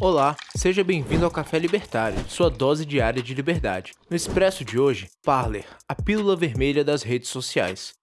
Olá, seja bem-vindo ao Café Libertário, sua dose diária de liberdade. No expresso de hoje, Parler, a pílula vermelha das redes sociais.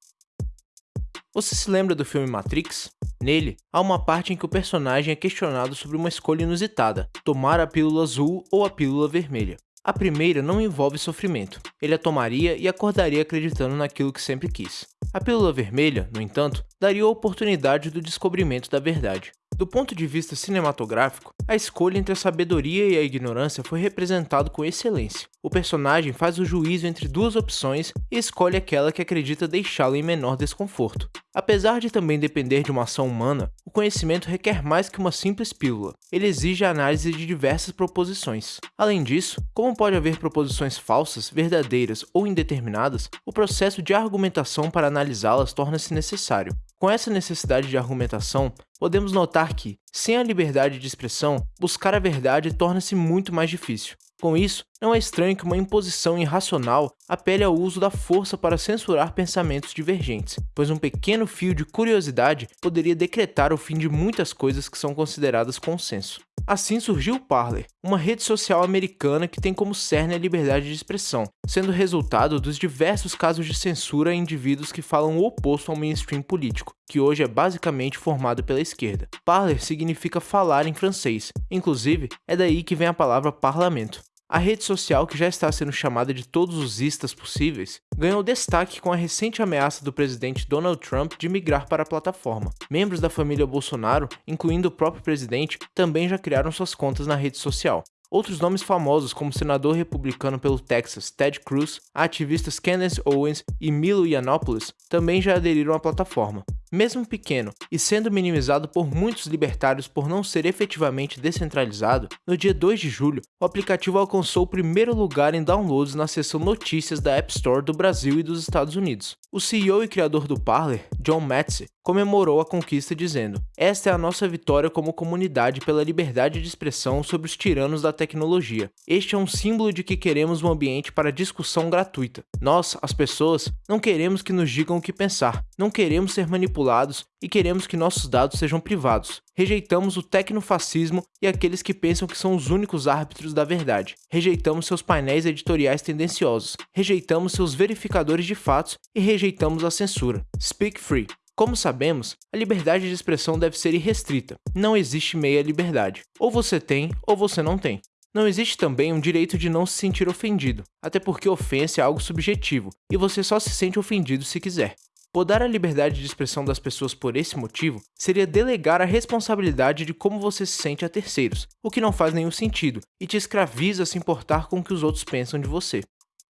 Você se lembra do filme Matrix? Nele, há uma parte em que o personagem é questionado sobre uma escolha inusitada, tomar a pílula azul ou a pílula vermelha. A primeira não envolve sofrimento, ele a tomaria e acordaria acreditando naquilo que sempre quis. A pílula vermelha, no entanto, daria a oportunidade do descobrimento da verdade. Do ponto de vista cinematográfico, a escolha entre a sabedoria e a ignorância foi representado com excelência. O personagem faz o juízo entre duas opções e escolhe aquela que acredita deixá-lo em menor desconforto. Apesar de também depender de uma ação humana, o conhecimento requer mais que uma simples pílula. Ele exige a análise de diversas proposições. Além disso, como pode haver proposições falsas, verdadeiras ou indeterminadas, o processo de argumentação para analisá-las torna-se necessário. Com essa necessidade de argumentação, podemos notar que, sem a liberdade de expressão, buscar a verdade torna-se muito mais difícil. Com isso, não é estranho que uma imposição irracional apele ao uso da força para censurar pensamentos divergentes, pois um pequeno fio de curiosidade poderia decretar o fim de muitas coisas que são consideradas consenso. Assim surgiu o Parler, uma rede social americana que tem como cerne a liberdade de expressão, sendo resultado dos diversos casos de censura a indivíduos que falam o oposto ao mainstream político, que hoje é basicamente formado pela esquerda. Parler significa falar em francês, inclusive é daí que vem a palavra parlamento. A rede social, que já está sendo chamada de todos os istas possíveis, ganhou destaque com a recente ameaça do presidente Donald Trump de migrar para a plataforma. Membros da família Bolsonaro, incluindo o próprio presidente, também já criaram suas contas na rede social. Outros nomes famosos, como o senador republicano pelo Texas Ted Cruz, ativistas Candace Owens e Milo Yiannopoulos, também já aderiram à plataforma. Mesmo pequeno e sendo minimizado por muitos libertários por não ser efetivamente descentralizado, no dia 2 de julho, o aplicativo alcançou o primeiro lugar em downloads na seção Notícias da App Store do Brasil e dos Estados Unidos. O CEO e criador do Parler, John Matze, comemorou a conquista dizendo: Esta é a nossa vitória como comunidade pela liberdade de expressão sobre os tiranos da tecnologia. Este é um símbolo de que queremos um ambiente para discussão gratuita. Nós, as pessoas, não queremos que nos digam o que pensar, não queremos ser manipulados e queremos que nossos dados sejam privados. Rejeitamos o tecnofascismo e aqueles que pensam que são os únicos árbitros da verdade. Rejeitamos seus painéis editoriais tendenciosos. Rejeitamos seus verificadores de fatos e rejeitamos a censura. Speak Free. Como sabemos, a liberdade de expressão deve ser irrestrita. Não existe meia liberdade. Ou você tem, ou você não tem. Não existe também um direito de não se sentir ofendido, até porque ofensa é algo subjetivo, e você só se sente ofendido se quiser. Podar a liberdade de expressão das pessoas por esse motivo seria delegar a responsabilidade de como você se sente a terceiros, o que não faz nenhum sentido e te escraviza a se importar com o que os outros pensam de você.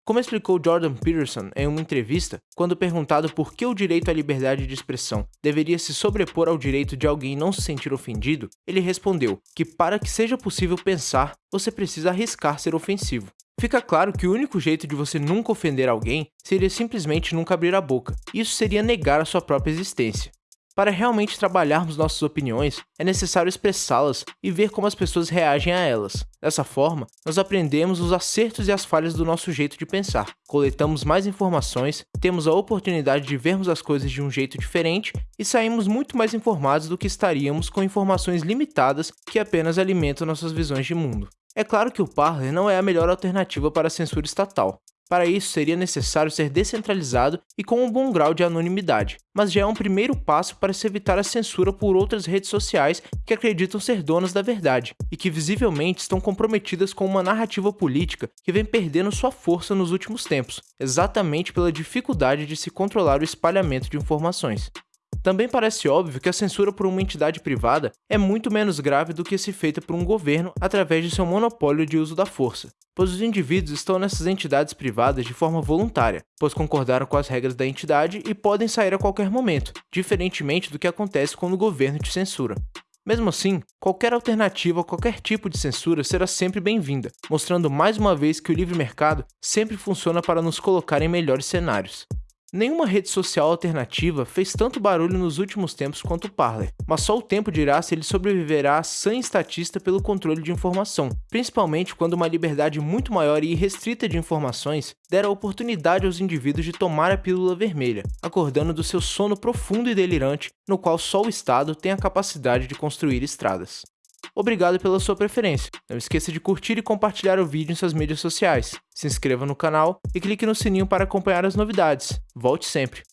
Como explicou Jordan Peterson em uma entrevista, quando perguntado por que o direito à liberdade de expressão deveria se sobrepor ao direito de alguém não se sentir ofendido, ele respondeu que para que seja possível pensar, você precisa arriscar ser ofensivo. Fica claro que o único jeito de você nunca ofender alguém seria simplesmente nunca abrir a boca. Isso seria negar a sua própria existência. Para realmente trabalharmos nossas opiniões, é necessário expressá-las e ver como as pessoas reagem a elas. Dessa forma, nós aprendemos os acertos e as falhas do nosso jeito de pensar, coletamos mais informações, temos a oportunidade de vermos as coisas de um jeito diferente e saímos muito mais informados do que estaríamos com informações limitadas que apenas alimentam nossas visões de mundo. É claro que o Parler não é a melhor alternativa para a censura estatal. Para isso, seria necessário ser descentralizado e com um bom grau de anonimidade, mas já é um primeiro passo para se evitar a censura por outras redes sociais que acreditam ser donas da verdade e que visivelmente estão comprometidas com uma narrativa política que vem perdendo sua força nos últimos tempos, exatamente pela dificuldade de se controlar o espalhamento de informações. Também parece óbvio que a censura por uma entidade privada é muito menos grave do que se feita por um governo através de seu monopólio de uso da força, pois os indivíduos estão nessas entidades privadas de forma voluntária, pois concordaram com as regras da entidade e podem sair a qualquer momento, diferentemente do que acontece quando o governo te censura. Mesmo assim, qualquer alternativa a qualquer tipo de censura será sempre bem-vinda, mostrando mais uma vez que o livre mercado sempre funciona para nos colocar em melhores cenários. Nenhuma rede social alternativa fez tanto barulho nos últimos tempos quanto o Parler, mas só o tempo dirá se ele sobreviverá à estatista pelo controle de informação, principalmente quando uma liberdade muito maior e irrestrita de informações der a oportunidade aos indivíduos de tomar a pílula vermelha, acordando do seu sono profundo e delirante no qual só o Estado tem a capacidade de construir estradas. Obrigado pela sua preferência. Não esqueça de curtir e compartilhar o vídeo em suas mídias sociais. Se inscreva no canal e clique no sininho para acompanhar as novidades. Volte sempre!